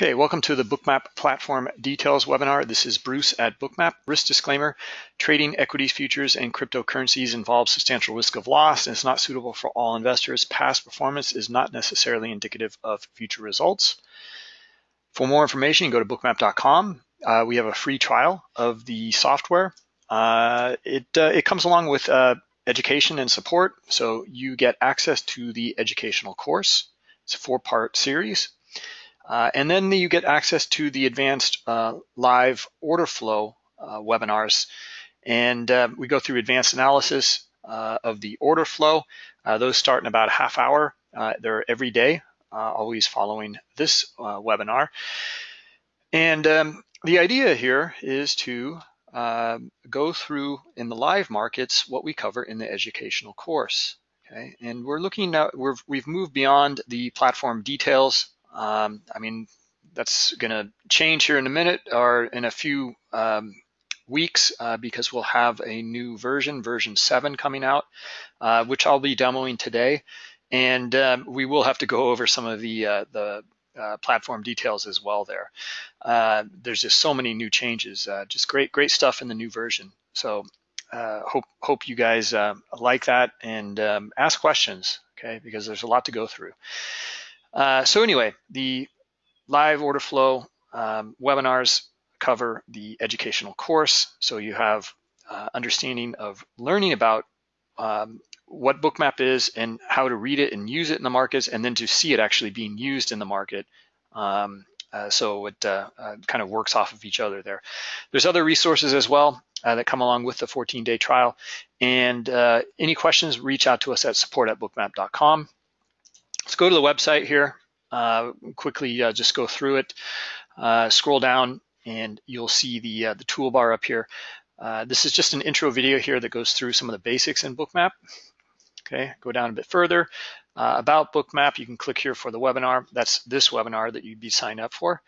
Okay, welcome to the Bookmap Platform Details webinar. This is Bruce at Bookmap. Risk disclaimer, trading equities, futures, and cryptocurrencies involves substantial risk of loss and is not suitable for all investors. Past performance is not necessarily indicative of future results. For more information, go to bookmap.com. Uh, we have a free trial of the software. Uh, it, uh, it comes along with uh, education and support, so you get access to the educational course. It's a four-part series uh, and then you get access to the advanced uh, live order flow uh, webinars. And uh, we go through advanced analysis uh, of the order flow. Uh, those start in about a half hour. they're every day, always following this webinar. And um, the idea here is to go through in the live markets what we cover in the educational course. Okay, and we're looking at, we have moved beyond the platform details um, I mean, that's going to change here in a minute or in a few um, weeks uh, because we'll have a new version, version 7 coming out, uh, which I'll be demoing today. And um, we will have to go over some of the, uh, the uh, platform details as well there. Uh, there's just so many new changes, uh, just great, great stuff in the new version. So hope, hope you guys like that and um, ask questions, okay, because there's a lot to go through. Uh, so anyway, the live order flow um, webinars cover the educational course. So you have uh, understanding of learning about um, what Bookmap is and how to read it and use it in the markets, and then to see it actually being used in the market. Um, uh, so it uh, uh, kind of works off of each other there. There's other resources as well uh, that come along with the 14-day trial. And uh, any questions, reach out to us at support at bookmap.com. Let's go to the website here. Uh, quickly uh, just go through it. Uh, scroll down and you'll see the, uh, the toolbar up here. Uh, this is just an intro video here that goes through some of the basics in Bookmap. Okay, go down a bit further. Uh, about Bookmap, you can click here for the webinar. That's this webinar that you'd be signed up for.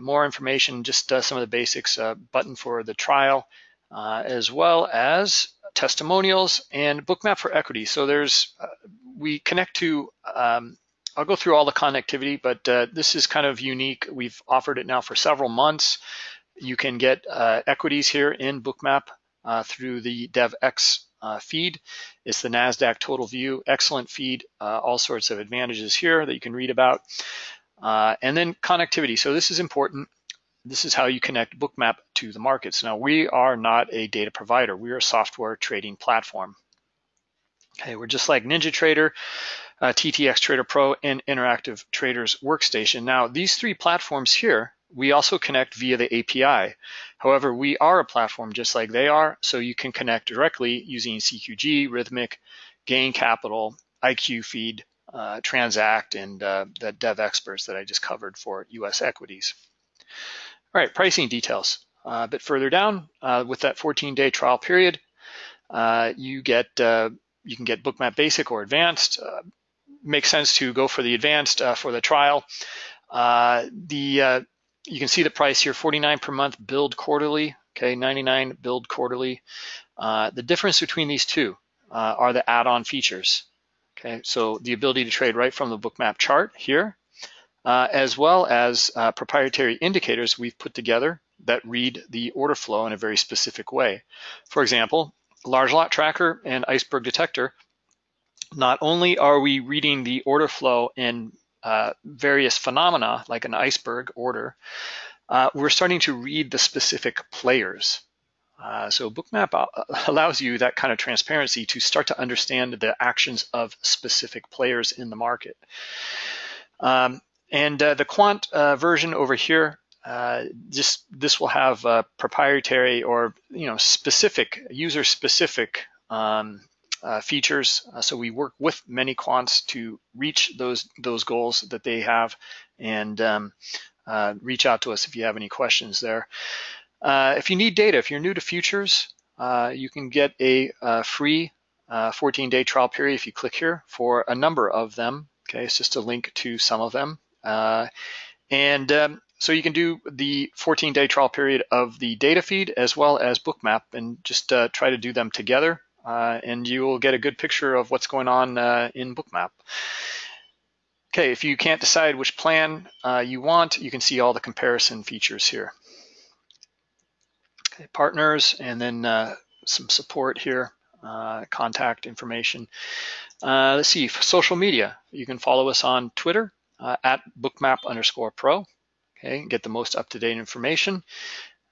more information, just some of the basics, button for the trial, as well as testimonials and Bookmap for equity. So there's we connect to, um, I'll go through all the connectivity, but uh, this is kind of unique. We've offered it now for several months. You can get uh, equities here in Bookmap uh, through the DevX uh, feed. It's the NASDAQ Total View, excellent feed, uh, all sorts of advantages here that you can read about. Uh, and then connectivity, so this is important. This is how you connect Bookmap to the markets. Now, we are not a data provider. We are a software trading platform. Okay, we're just like NinjaTrader, uh, TTX Trader Pro, and Interactive Traders Workstation. Now, these three platforms here, we also connect via the API. However, we are a platform just like they are, so you can connect directly using CQG, Rithmic, Gain Capital, IQ Feed, uh, Transact, and uh, the Devexperts that I just covered for US equities. All right, pricing details. Uh, a bit further down, uh, with that 14-day trial period, uh, you get uh, you can get Bookmap Basic or Advanced. Uh, makes sense to go for the Advanced uh, for the trial. The you can see the price here: 49 per month, billed quarterly. Okay, 99 billed quarterly. The difference between these two are the add-on features. Okay, so the ability to trade right from the Bookmap chart here, as well as proprietary indicators we've put together that read the order flow in a very specific way. For example, large lot tracker and iceberg detector, not only are we reading the order flow in uh, various phenomena like an iceberg order, uh, we're starting to read the specific players. Uh, so Bookmap uh, allows you that kind of transparency to start to understand the actions of specific players in the market. Um, and uh, the quant uh, version over here uh, just this will have uh, proprietary or you know specific user specific um, uh, features. Uh, so we work with many quants to reach those those goals that they have, and um, uh, reach out to us if you have any questions there. if you need data, if you're new to futures, you can get a, a free 14-day trial period if you click here for a number of them. Okay, it's just a link to some of them. And um, so you can do the 14 day trial period of the data feed as well as bookmap and just uh, try to do them together uh, and you will get a good picture of what's going on uh, in bookmap. Okay, if you can't decide which plan uh, you want, you can see all the comparison features here. Okay, partners, and then uh, some support here, uh, contact information. Uh, let's see, social media. You can follow us on Twitter uh, at bookmap underscore pro. Okay, get the most up-to-date information.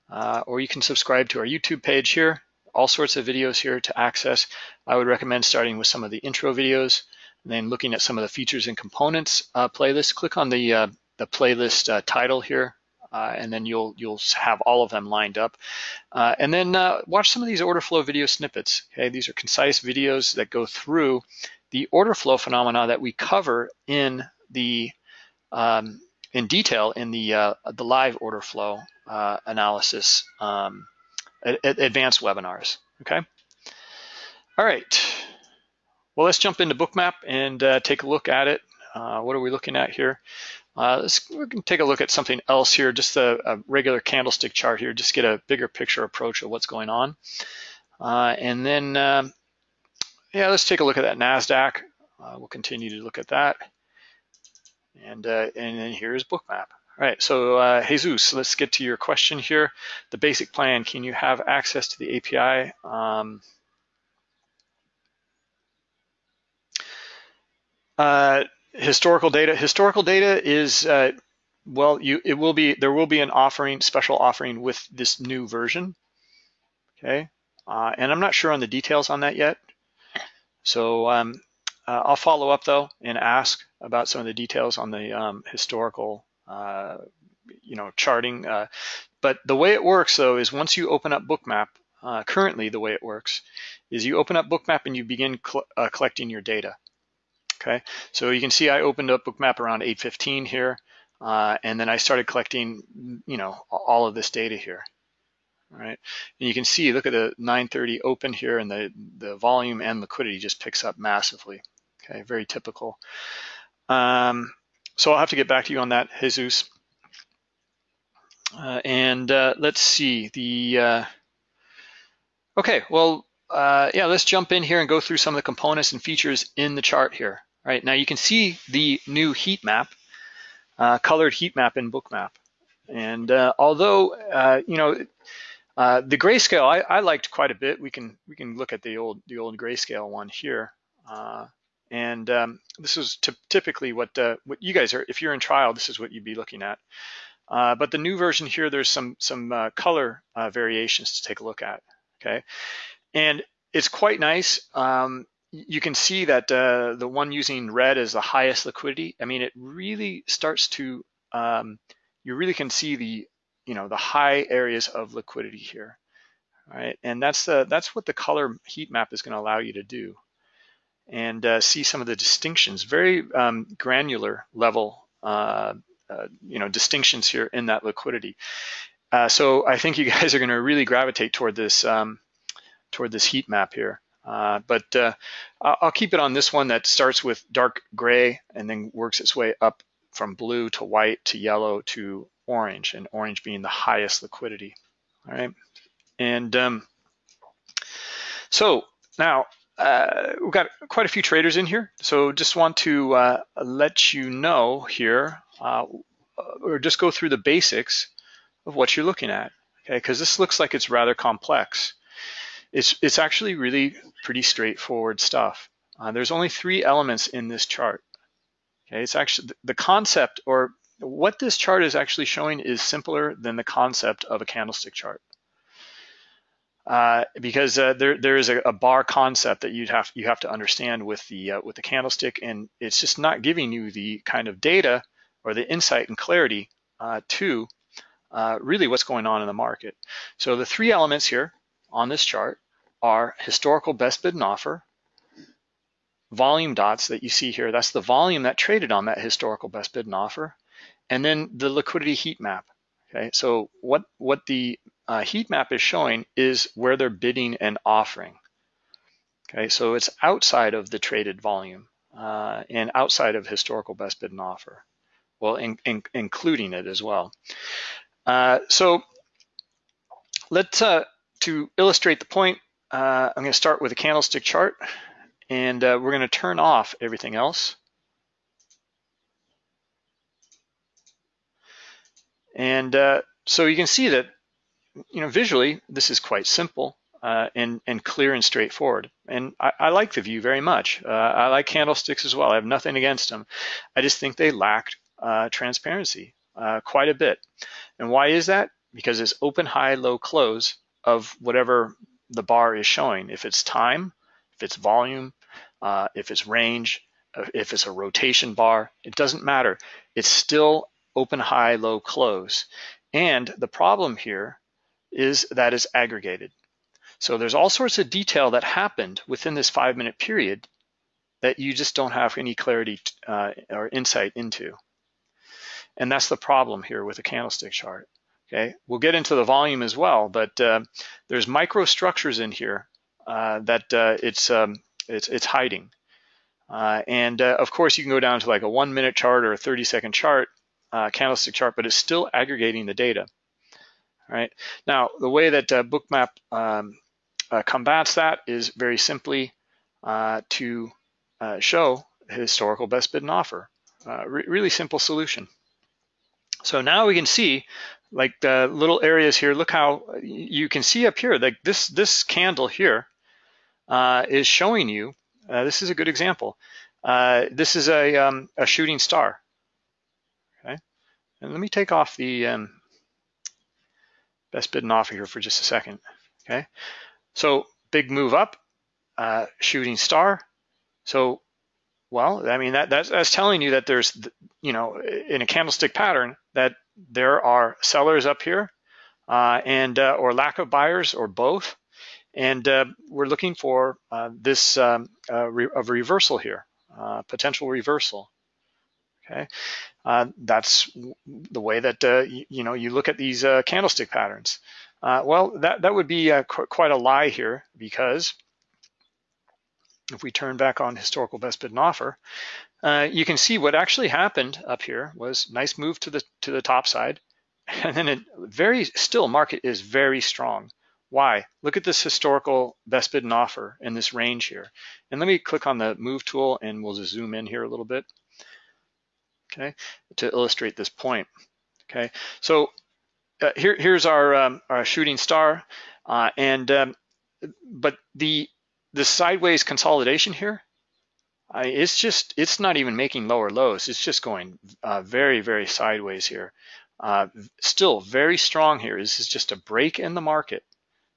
Uh, or you can subscribe to our YouTube page here. All sorts of videos here to access. I would recommend starting with some of the intro videos and then looking at some of the features and components uh, playlist, click on the, uh, the playlist uh, title here, uh, and then you'll, you'll have all of them lined up. Uh, and then uh, watch some of these order flow video snippets. Okay, These are concise videos that go through the order flow phenomena that we cover in the um, in detail in the the live order flow analysis um, advanced webinars. Okay. All right. Well, let's jump into Bookmap and uh, take a look at it. Uh, what are we looking at here? Uh, let's we can take a look at something else here, just a, a, regular candlestick chart here, just get a bigger picture approach of what's going on. Uh, and then, um, yeah, let's take a look at that NASDAQ. Uh, we'll continue to look at that. And, uh, and then here's Bookmap. All right, so uh, Jesus, let's get to your question here. The basic plan, can you have access to the API? Um, Uh, historical data. Historical data is uh, well, you it will be there will be an offering, special offering with this new version. Okay, uh, and I'm not sure on the details on that yet. So um, uh, I'll follow up though and ask about some of the details on the um, historical, uh, you know, charting. Uh, but the way it works though is once you open up Bookmap, currently the way it works is you open up Bookmap and you begin collecting your data. Okay, so you can see I opened up Bookmap around 8.15 here, uh, and then I started collecting, you know, all of this data here. All right, and you can see, look at the 930 open here, and the, the volume and liquidity just picks up massively. Okay, very typical. Um, so I'll have to get back to you on that, Jesus. Uh, and uh, let's see, the, uh, okay, well, uh, yeah, let's jump in here and go through some of the components and features in the chart here. Right now you can see the new heat map, uh, colored heat map in Bookmap. And uh, although, you know, the grayscale I, I, liked quite a bit. We can we can look at the old the old grayscale one here. Uh, and um, this is typically what uh, what you guys are, if you're in trial, this is what you'd be looking at. but the new version here, there's some some color variations to take a look at. Okay, and it's quite nice. Um, you can see that uh, the one using red is the highest liquidity. I mean, it really starts to, um, you really can see the, you know, the high areas of liquidity here, right? And that's the that's what the color heat map is going to allow you to do, and uh, see some of the distinctions, very um, granular level, uh, uh you know, distinctions here in that liquidity. Uh, so I think you guys are going to really gravitate toward this um, toward this heat map here. Uh, but uh, I'll keep it on this one that starts with dark gray and then works its way up from blue to white to yellow to orange, and orange being the highest liquidity. All right, and um, so now uh, we've got quite a few traders in here, so just want to uh, let you know here, uh, or just go through the basics of what you're looking at, okay? Because this looks like it's rather complex. It's, it's actually really pretty straightforward stuff. Uh, there's only three elements in this chart. Okay, it's actually the concept or what this chart is actually showing is simpler than the concept of a candlestick chart. Uh, because uh, there there is a, a, bar concept that you'd have you have to understand with the uh, with the candlestick, and it's just not giving you the kind of data or the insight and clarity uh, to uh, really what's going on in the market. So the three elements here on this chart are historical best bid and offer, volume dots that you see here, that's the volume that traded on that historical best bid and offer, and then the liquidity heat map. Okay, so what, what the uh, heat map is showing is where they're bidding and offering. Okay, so it's outside of the traded volume uh, and outside of historical best bid and offer, well, in, in, including it as well. Uh, so let's, uh, to illustrate the point, uh, I'm gonna start with a candlestick chart and uh, we're gonna turn off everything else. And so you can see that you know, visually, this is quite simple uh, and, and clear and straightforward. And I, I like the view very much. Uh, I like candlesticks as well. I have nothing against them. I just think they lacked uh, transparency uh, quite a bit. And why is that? Because it's open, high, low, close of whatever the bar is showing. If it's time, if it's volume, uh, if it's range, uh, if it's a rotation bar, it doesn't matter. It's still open, high, low, close. And the problem here is that is aggregated. So there's all sorts of detail that happened within this five minute period that you just don't have any clarity uh, or insight into. And that's the problem here with a candlestick chart. Okay, we'll get into the volume as well, but uh, there's microstructures in here uh, that uh, it's, um, it's, it's hiding. Uh, and uh, of course, you can go down to like a one minute chart or a 30 second chart, candlestick chart, but it's still aggregating the data. Right. Now, the way that Bookmap um, combats that is very simply to show historical best bid and offer. Re really simple solution. So now we can see like the little areas here, look how you can see up here, like this, this candle here uh, is showing you, uh, this is a good example. Uh, this is a, um, a shooting star, okay? And let me take off the um, best bid and offer here for just a second, okay? So big move up, uh, shooting star. So, well, I mean, that, that's, that's telling you that there's, you know, in a candlestick pattern that there are sellers up here uh, and uh, or lack of buyers or both. And uh, we're looking for uh, this um, re of reversal here, uh, potential reversal. Okay, uh, that's the way that you, you, know you look at these candlestick patterns. well, that that would be qu quite a lie here because if we turn back on historical best bid and offer, uh, you can see what actually happened up here was nice move to the to the top side, and then it very still market is very strong. Why? Look at this historical best bid and offer in this range here. And let me click on the move tool and we'll just zoom in here a little bit, okay, to illustrate this point. Okay, so uh, here, here's our, um, our shooting star, uh, and um, but the the sideways consolidation here I, it's just, it's not even making lower lows. It's just going uh, very, very sideways here. Uh, still very strong here. This is just a break in the market.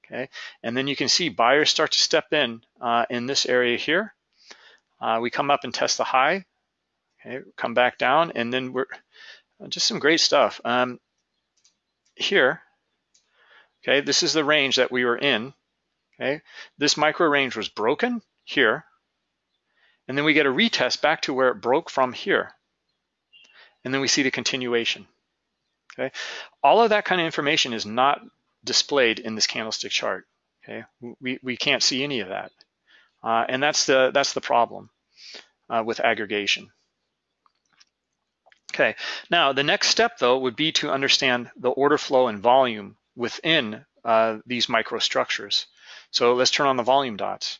Okay, and then you can see buyers start to step in uh, in this area here. Uh, we come up and test the high. Okay, come back down, and then we're just some great stuff. Um, here, okay, this is the range that we were in. Okay, this micro range was broken here and then we get a retest back to where it broke from here. And then we see the continuation. Okay, all of that kind of information is not displayed in this candlestick chart. Okay, we, we can't see any of that. Uh, and that's the, that's the problem uh, with aggregation. Okay, now the next step though would be to understand the order flow and volume within uh, these microstructures. So let's turn on the volume dots.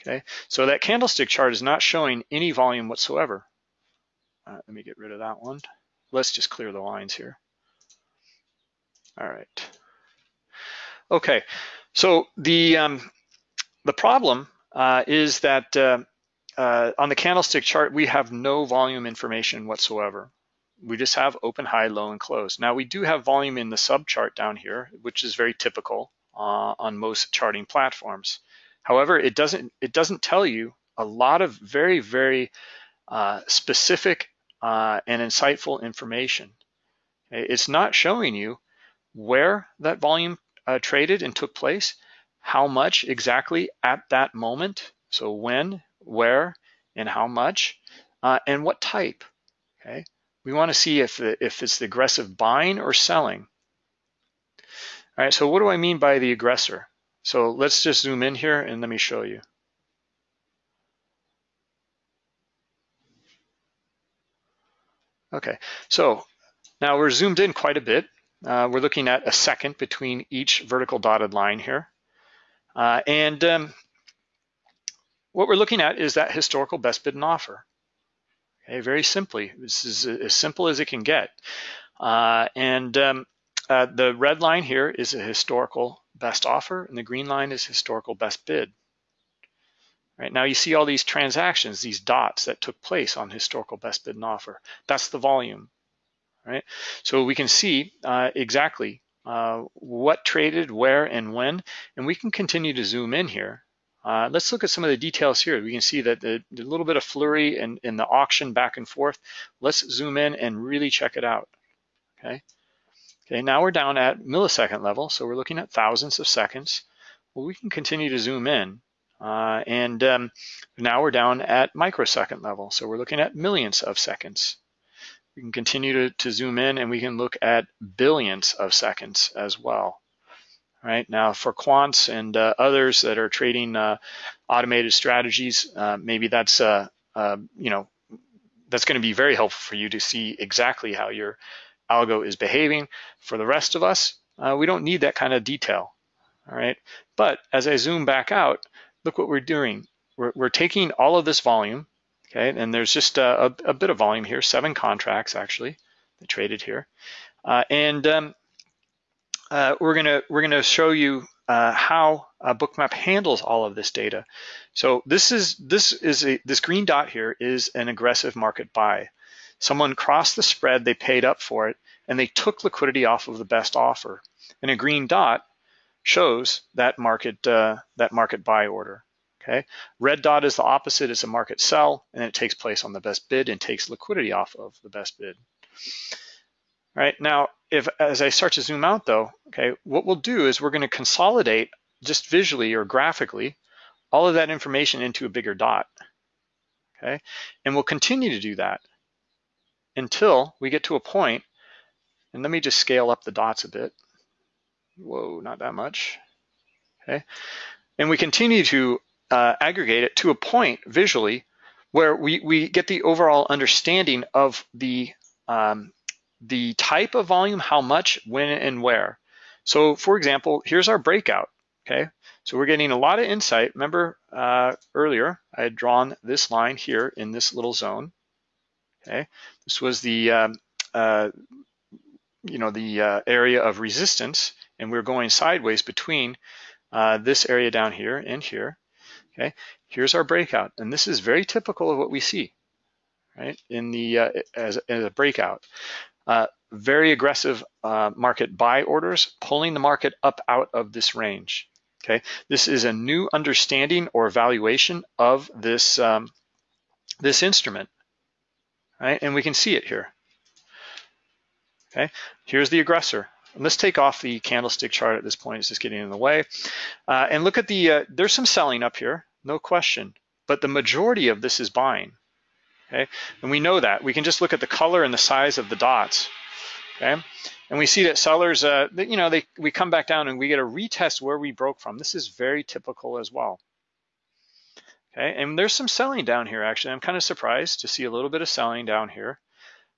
Okay, so that candlestick chart is not showing any volume whatsoever. Uh, let me get rid of that one. Let's just clear the lines here. All right. Okay, so the um, the problem uh, is that uh, uh, on the candlestick chart, we have no volume information whatsoever. We just have open, high, low, and close. Now we do have volume in the sub chart down here, which is very typical uh, on most charting platforms. However, it doesn't it doesn't tell you a lot of very very uh, specific uh, and insightful information. It's not showing you where that volume uh, traded and took place, how much exactly at that moment. So when, where, and how much, uh, and what type. Okay, we want to see if if it's the aggressive buying or selling. All right. So what do I mean by the aggressor? So let's just zoom in here and let me show you. Okay, so now we're zoomed in quite a bit. Uh, we're looking at a second between each vertical dotted line here. Uh, and um, what we're looking at is that historical best bid and offer. Okay, very simply, this is as simple as it can get. Uh, and um, uh, the red line here is a historical best offer, and the green line is historical best bid. Right now you see all these transactions, these dots that took place on historical best bid and offer. That's the volume, right? So we can see uh, exactly uh, what traded, where, and when, and we can continue to zoom in here. Uh, let's look at some of the details here. We can see that the, the little bit of flurry in, in the auction back and forth. Let's zoom in and really check it out, okay? Okay, now we're down at millisecond level, so we're looking at thousands of seconds. Well, we can continue to zoom in, uh, and um, now we're down at microsecond level, so we're looking at millions of seconds. We can continue to, to zoom in and we can look at billions of seconds as well. Right now for quants and uh, others that are trading uh, automated strategies, uh, maybe that's uh, uh, you know that's going to be very helpful for you to see exactly how your algo is behaving. For the rest of us, uh, we don't need that kind of detail. All right, but as I zoom back out, look what we're doing. We're, we're taking all of this volume Okay, and there's just a, a, a, bit of volume here, seven contracts actually that traded here. And um, uh, we're gonna we're gonna show you uh, how Bookmap handles all of this data. So this is this is a this green dot here is an aggressive market buy. Someone crossed the spread, they paid up for it, and they took liquidity off of the best offer. And a green dot shows that market uh, that market buy order. Okay, red dot is the opposite, it's a market sell, and it takes place on the best bid and takes liquidity off of the best bid. Right, now, if as I start to zoom out though, okay, what we'll do is we're gonna consolidate just visually or graphically all of that information into a bigger dot, okay? And we'll continue to do that until we get to a point, and let me just scale up the dots a bit. Whoa, not that much, okay? And we continue to uh, aggregate it to a point visually where we, we get the overall understanding of the, um, the type of volume, how much, when, and where. So for example, here's our breakout, okay? So we're getting a lot of insight. Remember uh, earlier, I had drawn this line here in this little zone, okay? This was the, um, uh, you know, the uh, area of resistance, and we're going sideways between uh, this area down here and here. Okay, here's our breakout, and this is very typical of what we see, right? In the uh, as, as, a breakout, uh, very aggressive uh, market buy orders, pulling the market up out of this range. Okay, this is a new understanding or valuation of this um, this instrument, right? And we can see it here. Okay, here's the aggressor. And let's take off the candlestick chart at this point. It's just getting in the way. Uh, and look at the, uh, there's some selling up here, no question. But the majority of this is buying, okay? And we know that. We can just look at the color and the size of the dots, okay? And we see that sellers, uh, you know, they we come back down and we get a retest where we broke from. This is very typical as well. Okay, and there's some selling down here actually. I'm kind of surprised to see a little bit of selling down here,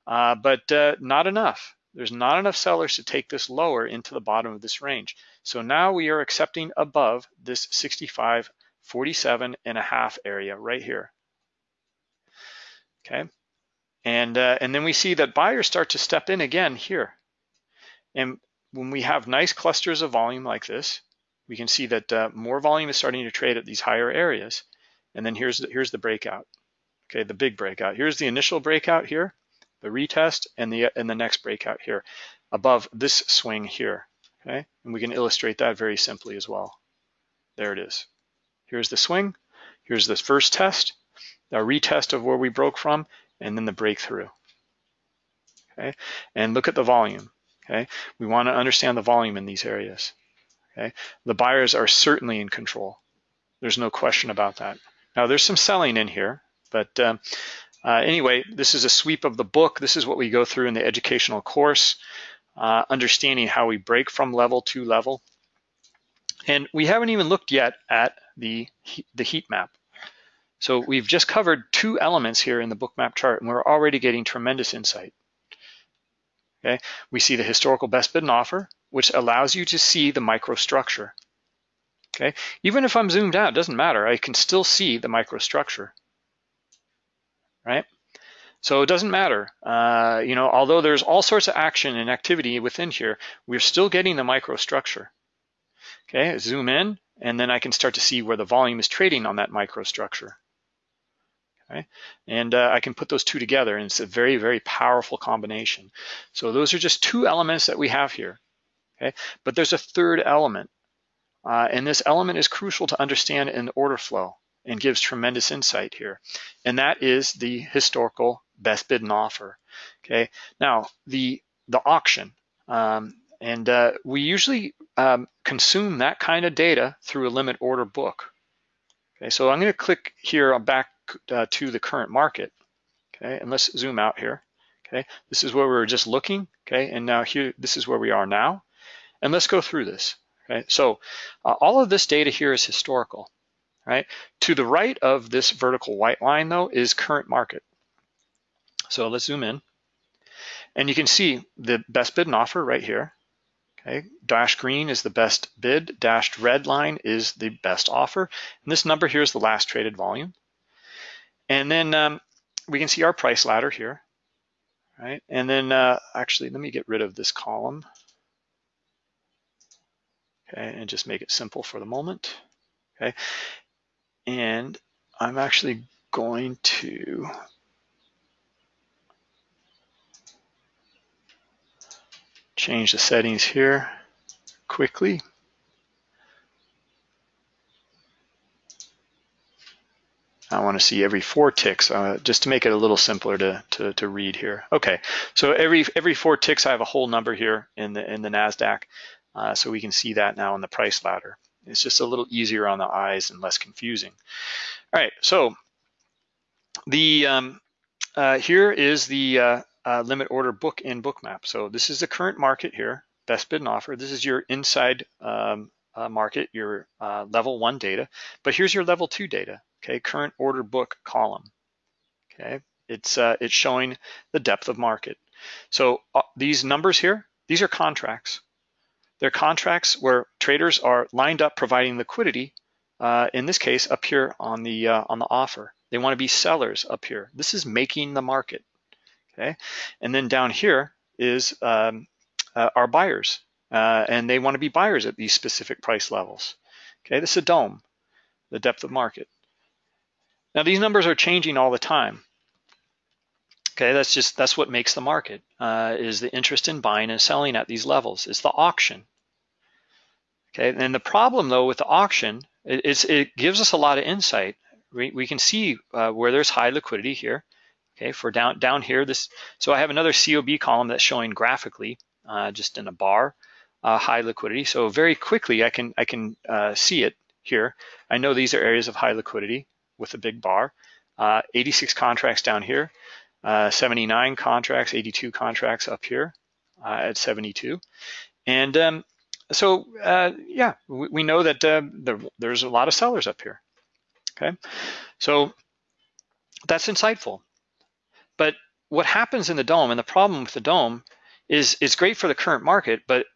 uh, but uh, not enough. There's not enough sellers to take this lower into the bottom of this range. So now we are accepting above this 65, 47 and a half area right here. Okay. And, uh, and then we see that buyers start to step in again here. And when we have nice clusters of volume like this, we can see that uh, more volume is starting to trade at these higher areas. And then here's the, here's the breakout. Okay, the big breakout. Here's the initial breakout here the retest and the and the next breakout here above this swing here. Okay, and we can illustrate that very simply as well. There it is. Here's the swing. Here's the first test, a retest of where we broke from, and then the breakthrough. Okay, and look at the volume. Okay, we want to understand the volume in these areas. Okay, the buyers are certainly in control. There's no question about that. Now there's some selling in here, but um, uh, anyway, this is a sweep of the book. This is what we go through in the educational course, uh, understanding how we break from level to level. And we haven't even looked yet at the, the heat map. So we've just covered two elements here in the bookmap chart, and we're already getting tremendous insight. Okay, we see the historical best bid and offer, which allows you to see the microstructure. Okay, even if I'm zoomed out, it doesn't matter. I can still see the microstructure right? So it doesn't matter, uh, you know, although there's all sorts of action and activity within here, we're still getting the microstructure. Okay, zoom in, and then I can start to see where the volume is trading on that microstructure. Okay, and uh, I can put those two together, and it's a very, very powerful combination. So those are just two elements that we have here. Okay, but there's a third element, uh, and this element is crucial to understand in order flow and gives tremendous insight here. And that is the historical best bid and offer. Okay, now the the auction, um, and uh, we usually um, consume that kind of data through a limit order book. Okay, so I'm going to click here back uh, to the current market. Okay, and let's zoom out here. Okay, this is where we were just looking. Okay, and now here, this is where we are now. And let's go through this. Okay, so uh, all of this data here is historical right? To the right of this vertical white line though is current market. So let's zoom in and you can see the best bid and offer right here. Okay, dashed green is the best bid, dashed red line is the best offer. And this number here is the last traded volume. And then um, we can see our price ladder here, right? And then uh, actually, let me get rid of this column. Okay, and just make it simple for the moment. Okay, and I'm actually going to change the settings here quickly. I want to see every four ticks uh, just to make it a little simpler to, to, to, read here. Okay, so every every four ticks I have a whole number here in the in the NASDAQ. Uh, so we can see that now in the price ladder. It's just a little easier on the eyes and less confusing. All right, so the um, uh, here is the uh, uh, limit order book and Bookmap. So this is the current market here, best bid and offer. This is your inside um, uh, market, your uh, level one data. But here's your level two data, okay, current order book column. Okay, it's uh, it's showing the depth of market. So these numbers here, these are contracts. They're contracts where traders are lined up providing liquidity, uh, in this case up here on the, uh, on the offer. They wanna be sellers up here. This is making the market, okay? And then down here is um, uh, our buyers, uh, and they wanna be buyers at these specific price levels. Okay, this is a DOM, the depth of market. Now these numbers are changing all the time. Okay, that's just that's what makes the market uh, is the interest in buying and selling at these levels. It's the auction. Okay, and the problem though with the auction, it, it gives us a lot of insight. We, we can see uh, where there's high liquidity here. Okay, for down down here, this. So I have another COB column that's showing graphically, uh, just in a bar, uh, high liquidity. So very quickly I can I can uh, see it here. I know these are areas of high liquidity with a big bar. Uh, 86 contracts down here, uh, 79 contracts, 82 contracts up here at 72, and um, so uh, yeah, we, we, know that uh, there, there's a lot of sellers up here. Okay, so that's insightful. But what happens in the DOM, and the problem with the DOM, is it's great for the current market, but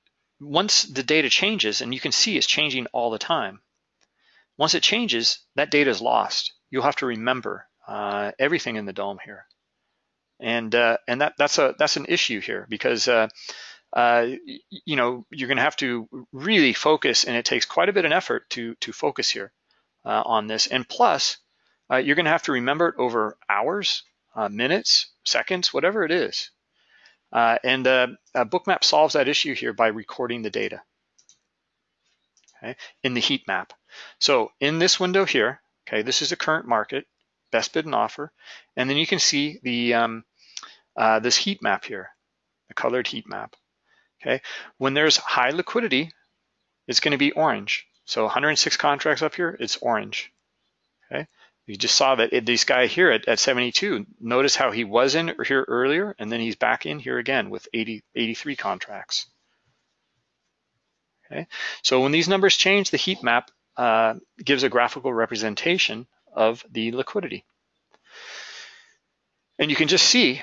once the data changes, and you can see it's changing all the time, once it changes, that data is lost. You'll have to remember uh, everything in the DOM here, and uh, and that that's a that's an issue here because uh, uh, you know, you're going to have to really focus, and it takes quite a bit of effort to to focus here uh, on this. And plus, uh, you're going to have to remember it over hours, minutes, seconds, whatever it is. And Bookmap solves that issue here by recording the data okay, in the heat map. So in this window here, okay, this is the current market, best bid and offer, and then you can see the um, this heat map here, the colored heat map. Okay, when there's high liquidity, it's going to be orange. So 106 contracts up here, it's orange. Okay, you just saw that it, this guy here at, at 72. Notice how he was in here earlier, and then he's back in here again with 80, 83 contracts. Okay, so when these numbers change, the heat map uh, gives a graphical representation of the liquidity. And you can just see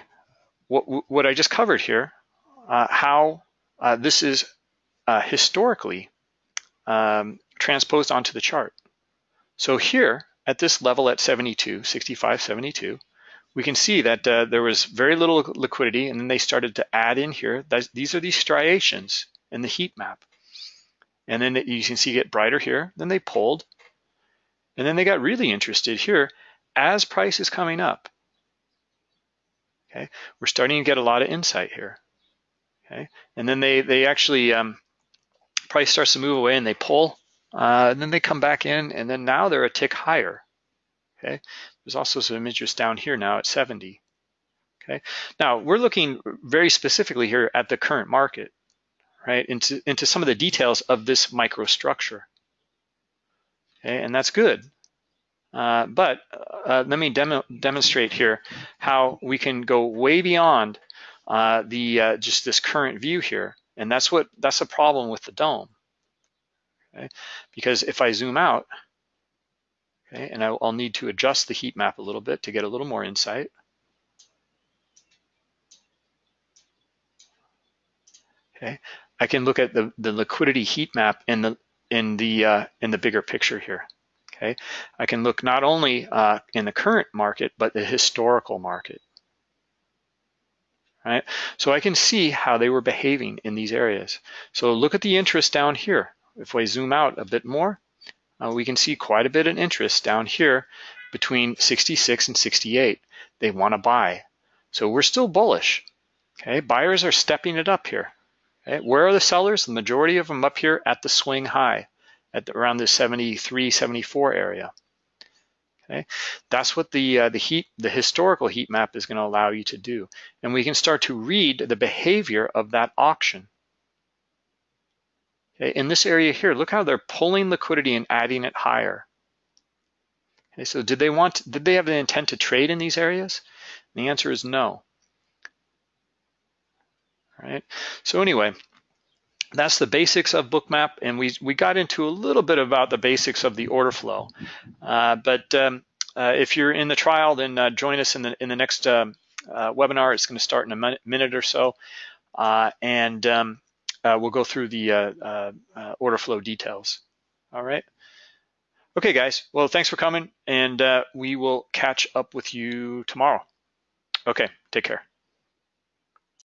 what, what I just covered here, uh, how uh, this is uh, historically um, transposed onto the chart. So here at this level at 72, 65, 72, we can see that uh, there was very little liquidity and then they started to add in here. These are these striations in the heat map. And then you can see get brighter here. Then they pulled. And then they got really interested here as price is coming up. Okay, we're starting to get a lot of insight here. Okay, and then they they actually um, price starts to move away and they pull, uh, and then they come back in, and then now they're a tick higher. Okay, there's also some interest down here now at 70. Okay, now we're looking very specifically here at the current market, right? Into into some of the details of this microstructure. Okay, and that's good. Uh, but uh, let me demo demonstrate here how we can go way beyond uh, the uh, just this current view here, and that's what that's a problem with the DOM. Okay, because if I zoom out, okay, and I'll, I'll need to adjust the heat map a little bit to get a little more insight. Okay, I can look at the the liquidity heat map in the in the uh, in the bigger picture here. Okay, I can look not only uh, in the current market, but the historical market. Right, so I can see how they were behaving in these areas. So look at the interest down here. If we zoom out a bit more, uh, we can see quite a bit of interest down here between 66 and 68. They want to buy. So we're still bullish. Okay, buyers are stepping it up here. Okay? Where are the sellers? The majority of them up here at the swing high at the, around the 73, 74 area. Okay, that's what the uh, the heat, the historical heat map is going to allow you to do, and we can start to read the behavior of that auction. Okay, in this area here, look how they're pulling liquidity and adding it higher. Okay, so did they want? Did they have the intent to trade in these areas? And the answer is no. Right. So anyway, that's the basics of Bookmap, and we we got into a little bit about the basics of the order flow. Uh, but um, uh, if you're in the trial, then uh, join us in the in the next um, uh, webinar. It's going to start in a minute or so, uh, and um, uh, we'll go through the order flow details. All right. Okay, guys. Well, thanks for coming, and we will catch up with you tomorrow. Okay, take care.